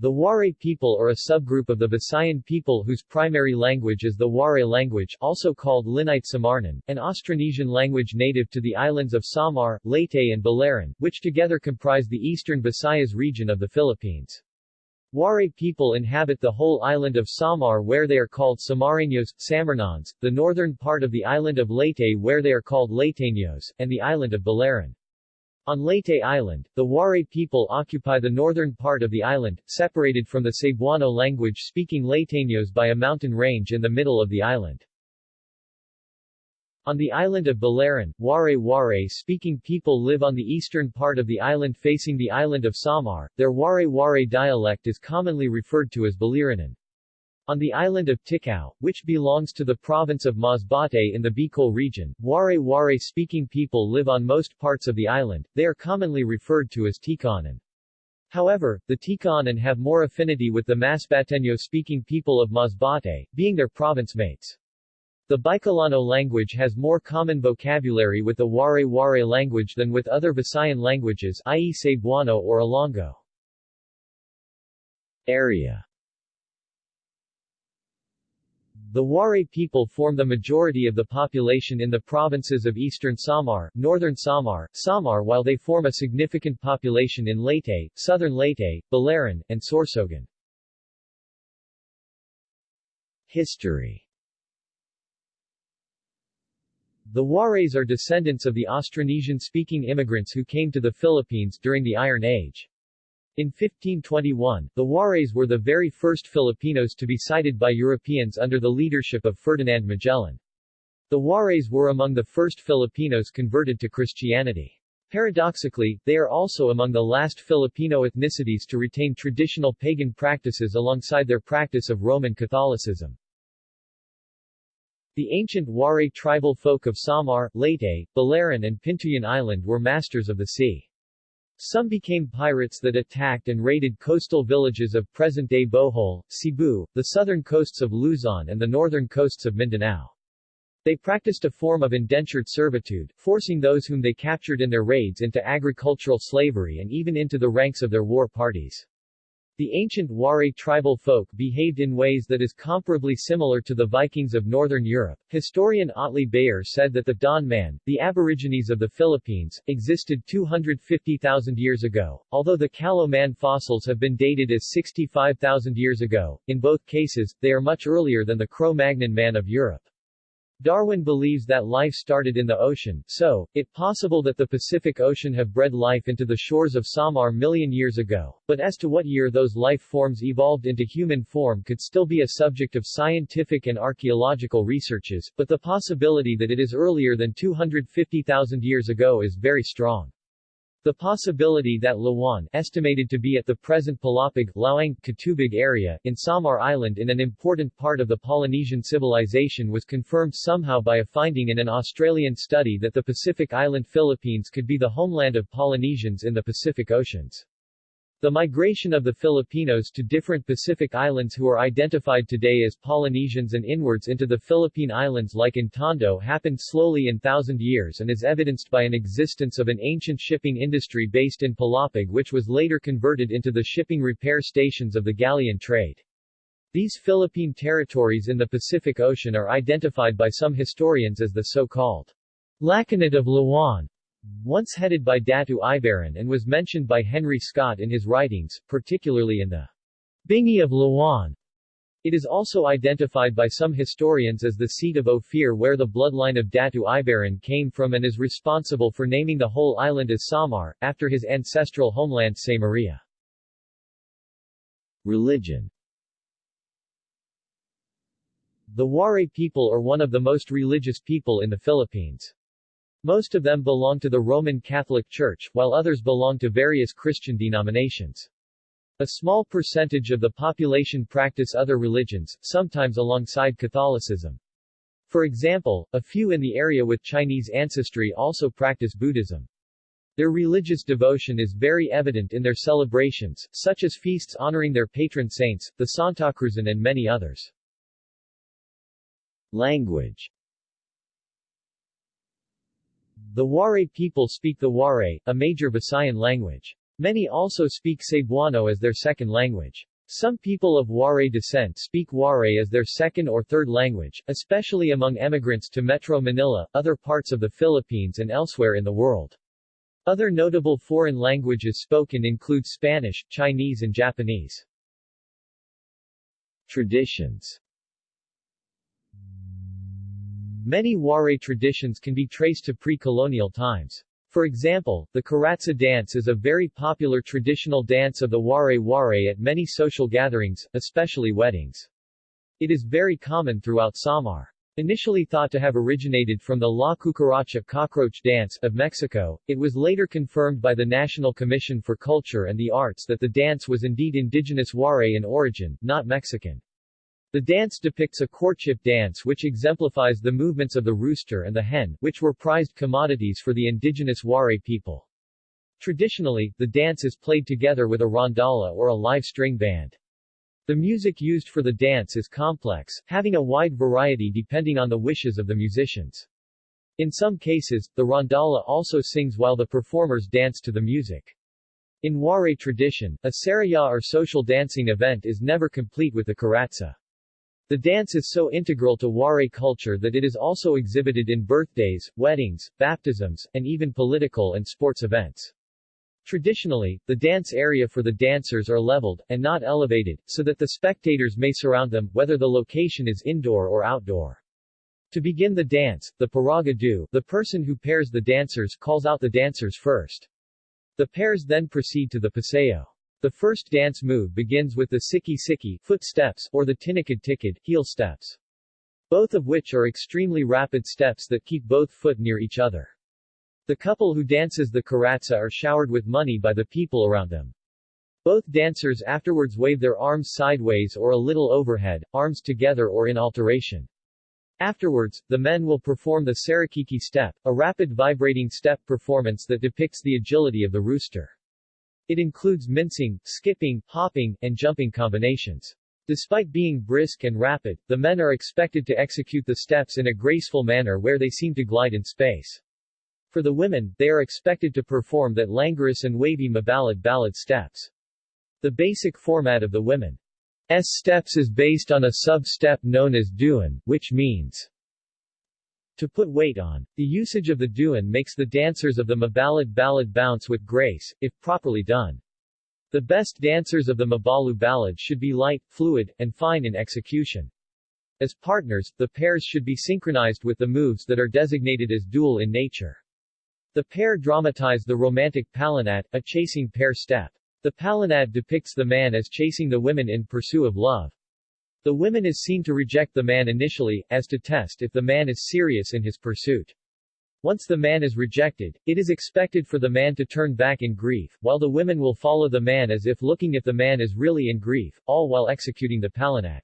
The Waray people are a subgroup of the Visayan people whose primary language is the Waray language also called Lineyte Samarnon, an Austronesian language native to the islands of Samar, Leyte and Biliran, which together comprise the eastern Visayas region of the Philippines. Waray people inhabit the whole island of Samar where they are called Samareños, Samarnons, the northern part of the island of Leyte where they are called Leyteños, and the island of Biliran. On Leyte Island, the Waray people occupy the northern part of the island, separated from the Cebuano language-speaking Leyteños by a mountain range in the middle of the island. On the island of Biliran, Waray-Waray-speaking people live on the eastern part of the island facing the island of Samar. Their Waray-Waray dialect is commonly referred to as Biliranan. On the island of Ticao, which belongs to the province of Masbate in the Bicol region, Waray-Waray speaking people live on most parts of the island, they are commonly referred to as Ticanan. However, the Ticanan have more affinity with the Masbateño speaking people of Masbate, being their province mates. The Bicolano language has more common vocabulary with the Waray-Waray language than with other Visayan languages i.e. Cebuano or Ilonggo. Area the Waray people form the majority of the population in the provinces of eastern Samar, northern Samar, Samar while they form a significant population in Leyte, southern Leyte, Biliran, and Sorsogon. History The Warays are descendants of the Austronesian-speaking immigrants who came to the Philippines during the Iron Age. In 1521, the Warays were the very first Filipinos to be sighted by Europeans under the leadership of Ferdinand Magellan. The Warays were among the first Filipinos converted to Christianity. Paradoxically, they are also among the last Filipino ethnicities to retain traditional pagan practices alongside their practice of Roman Catholicism. The ancient Waray tribal folk of Samar, Leyte, Biliran and Pintuyan Island were masters of the sea. Some became pirates that attacked and raided coastal villages of present-day Bohol, Cebu, the southern coasts of Luzon and the northern coasts of Mindanao. They practiced a form of indentured servitude, forcing those whom they captured in their raids into agricultural slavery and even into the ranks of their war parties. The ancient Waray tribal folk behaved in ways that is comparably similar to the Vikings of northern Europe. Historian Otley Beyer said that the Dawn Man, the Aborigines of the Philippines, existed 250,000 years ago, although the Callao Man fossils have been dated as 65,000 years ago. In both cases, they are much earlier than the Cro-Magnon man of Europe. Darwin believes that life started in the ocean, so, it possible that the Pacific Ocean have bred life into the shores of Samar million years ago, but as to what year those life forms evolved into human form could still be a subject of scientific and archaeological researches, but the possibility that it is earlier than 250,000 years ago is very strong. The possibility that Lawan estimated to be at the present Palapag, Laoang, Catubig area, in Samar Island in an important part of the Polynesian civilization was confirmed somehow by a finding in an Australian study that the Pacific island Philippines could be the homeland of Polynesians in the Pacific Oceans. The migration of the Filipinos to different Pacific islands who are identified today as Polynesians and inwards into the Philippine islands like in Tondo happened slowly in thousand years and is evidenced by an existence of an ancient shipping industry based in Palapag which was later converted into the shipping repair stations of the galleon trade. These Philippine territories in the Pacific Ocean are identified by some historians as the so-called Lakanate of Lawan, once headed by Datu Ibaran and was mentioned by Henry Scott in his writings, particularly in the Bingi of Lawan. It is also identified by some historians as the seat of Ophir where the bloodline of Datu Ibaran came from and is responsible for naming the whole island as Samar, after his ancestral homeland Samaria. Religion The Waray people are one of the most religious people in the Philippines. Most of them belong to the Roman Catholic Church, while others belong to various Christian denominations. A small percentage of the population practice other religions, sometimes alongside Catholicism. For example, a few in the area with Chinese ancestry also practice Buddhism. Their religious devotion is very evident in their celebrations, such as feasts honoring their patron saints, the Santa Cruzan and many others. Language the Waray people speak the Waray, a major Visayan language. Many also speak Cebuano as their second language. Some people of Waray descent speak Waray as their second or third language, especially among emigrants to Metro Manila, other parts of the Philippines and elsewhere in the world. Other notable foreign languages spoken include Spanish, Chinese and Japanese. Traditions Many Waray traditions can be traced to pre-colonial times. For example, the Karatsa dance is a very popular traditional dance of the Waray-Waray at many social gatherings, especially weddings. It is very common throughout Samar. Initially thought to have originated from the La Cucaracha cockroach dance of Mexico, it was later confirmed by the National Commission for Culture and the Arts that the dance was indeed indigenous Waray in origin, not Mexican. The dance depicts a courtship dance which exemplifies the movements of the rooster and the hen, which were prized commodities for the indigenous Waray people. Traditionally, the dance is played together with a rondalla or a live string band. The music used for the dance is complex, having a wide variety depending on the wishes of the musicians. In some cases, the rondalla also sings while the performers dance to the music. In Waray tradition, a saraya or social dancing event is never complete with the karatsa. The dance is so integral to Waray culture that it is also exhibited in birthdays, weddings, baptisms, and even political and sports events. Traditionally, the dance area for the dancers are leveled, and not elevated, so that the spectators may surround them, whether the location is indoor or outdoor. To begin the dance, the paragadu, the person who pairs the dancers calls out the dancers first. The pairs then proceed to the paseo. The first dance move begins with the siki-siki foot steps, or the tinikad-tikad heel steps. Both of which are extremely rapid steps that keep both foot near each other. The couple who dances the karatsa are showered with money by the people around them. Both dancers afterwards wave their arms sideways or a little overhead, arms together or in alteration. Afterwards, the men will perform the sarakiki step, a rapid vibrating step performance that depicts the agility of the rooster. It includes mincing, skipping, hopping, and jumping combinations. Despite being brisk and rapid, the men are expected to execute the steps in a graceful manner where they seem to glide in space. For the women, they are expected to perform that languorous and wavy mabalad ballad steps. The basic format of the women's steps is based on a sub-step known as duan, which means to put weight on. The usage of the duan makes the dancers of the mabalad ballad bounce with grace, if properly done. The best dancers of the mabalu ballad should be light, fluid, and fine in execution. As partners, the pairs should be synchronized with the moves that are designated as dual in nature. The pair dramatize the romantic palanat, a chasing pair step. The palanad depicts the man as chasing the women in pursuit of love. The woman is seen to reject the man initially, as to test if the man is serious in his pursuit. Once the man is rejected, it is expected for the man to turn back in grief, while the women will follow the man as if looking if the man is really in grief, all while executing the palanat.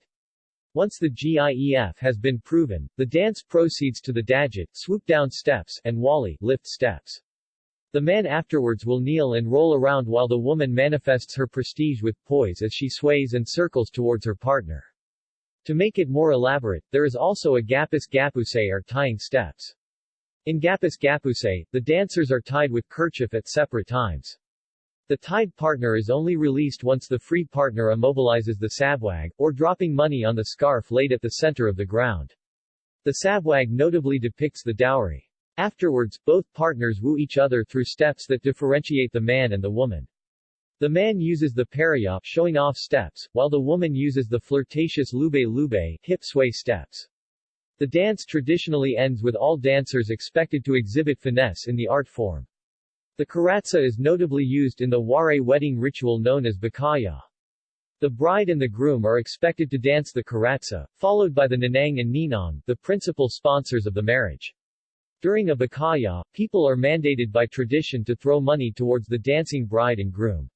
Once the GIEF has been proven, the dance proceeds to the dajit, swoop down steps, and wali, lift steps. The man afterwards will kneel and roll around while the woman manifests her prestige with poise as she sways and circles towards her partner. To make it more elaborate, there is also a gapis gapuse or tying steps. In gapis gapuse, the dancers are tied with kerchief at separate times. The tied partner is only released once the free partner immobilizes the sabwag, or dropping money on the scarf laid at the center of the ground. The sabwag notably depicts the dowry. Afterwards, both partners woo each other through steps that differentiate the man and the woman. The man uses the paraya showing off steps, while the woman uses the flirtatious lube-lube hip sway steps. The dance traditionally ends with all dancers expected to exhibit finesse in the art form. The karatsa is notably used in the Waray wedding ritual known as bakaya. The bride and the groom are expected to dance the karatsa, followed by the nanang and ninong, the principal sponsors of the marriage. During a bakaya, people are mandated by tradition to throw money towards the dancing bride and groom.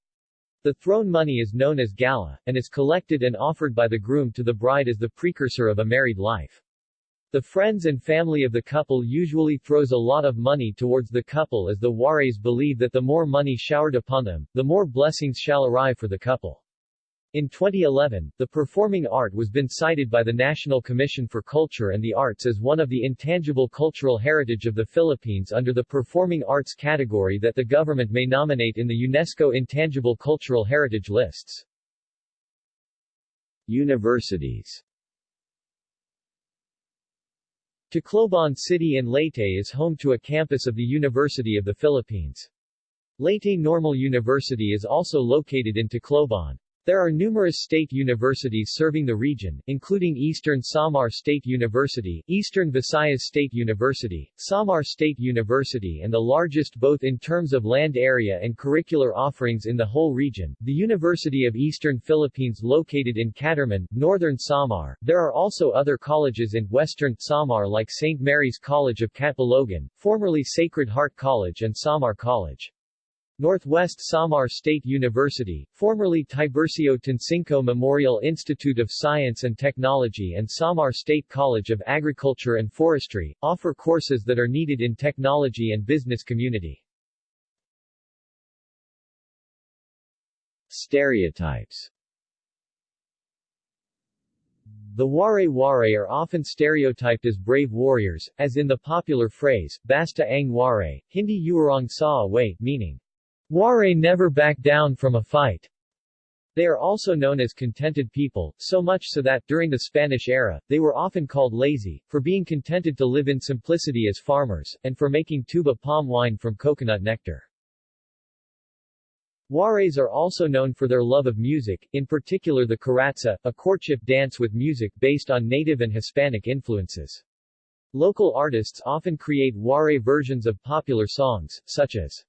The thrown money is known as gala, and is collected and offered by the groom to the bride as the precursor of a married life. The friends and family of the couple usually throws a lot of money towards the couple as the Warays believe that the more money showered upon them, the more blessings shall arrive for the couple. In 2011, the performing art was been cited by the National Commission for Culture and the Arts as one of the intangible cultural heritage of the Philippines under the performing arts category that the government may nominate in the UNESCO Intangible Cultural Heritage lists. Universities Tacloban City in Leyte is home to a campus of the University of the Philippines. Leyte Normal University is also located in Tacloban. There are numerous state universities serving the region, including Eastern Samar State University, Eastern Visayas State University, Samar State University and the largest both in terms of land area and curricular offerings in the whole region, the University of Eastern Philippines located in Catarman, Northern Samar. There are also other colleges in Western Samar like St. Mary's College of Catbalogan, formerly Sacred Heart College and Samar College. Northwest Samar State University, formerly Tiburcio Tansinco Memorial Institute of Science and Technology and Samar State College of Agriculture and Forestry, offer courses that are needed in technology and business community. Stereotypes The Waray-Waray are often stereotyped as brave warriors, as in the popular phrase, Basta ang Waray, Hindi Uarong sa away, meaning, Waray never back down from a fight. They are also known as contented people, so much so that, during the Spanish era, they were often called lazy, for being contented to live in simplicity as farmers, and for making tuba palm wine from coconut nectar. Warays are also known for their love of music, in particular the caratsa, a courtship dance with music based on native and Hispanic influences. Local artists often create Waray versions of popular songs, such as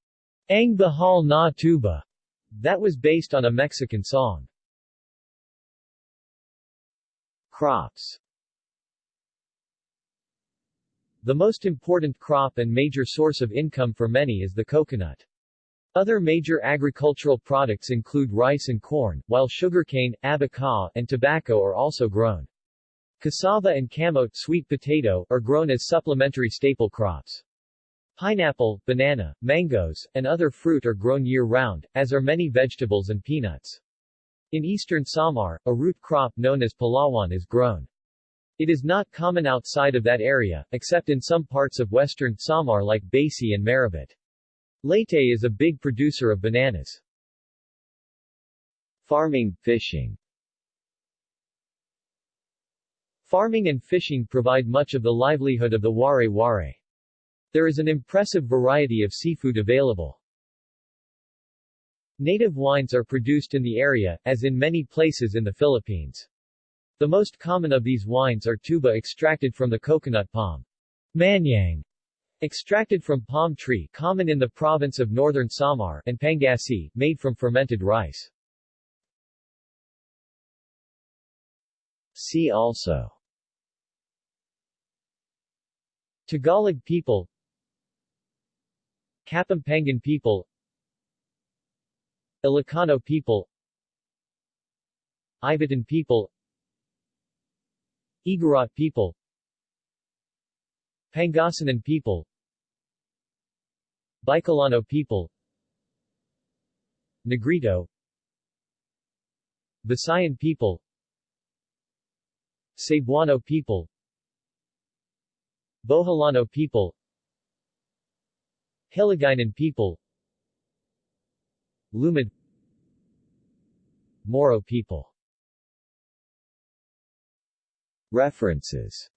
Ang Bahal na Tuba, that was based on a Mexican song. Crops The most important crop and major source of income for many is the coconut. Other major agricultural products include rice and corn, while sugarcane, abaca, and tobacco are also grown. Cassava and camote sweet potato are grown as supplementary staple crops. Pineapple, banana, mangoes, and other fruit are grown year-round, as are many vegetables and peanuts. In eastern Samar, a root crop known as palawan is grown. It is not common outside of that area, except in some parts of western Samar like Basey and Marabut. Leyte is a big producer of bananas. Farming, fishing Farming and fishing provide much of the livelihood of the Waray-Waray. There is an impressive variety of seafood available. Native wines are produced in the area, as in many places in the Philippines. The most common of these wines are tuba extracted from the coconut palm. Manyang, extracted from palm tree common in the province of northern Samar, and pangasi, made from fermented rice. See also Tagalog people Kapampangan people Ilocano people Ivatan people Igorot people Pangasinan people Bicolano people Negrito Visayan people Cebuano people Boholano people Hiligaynon people. Lumad Moro people. References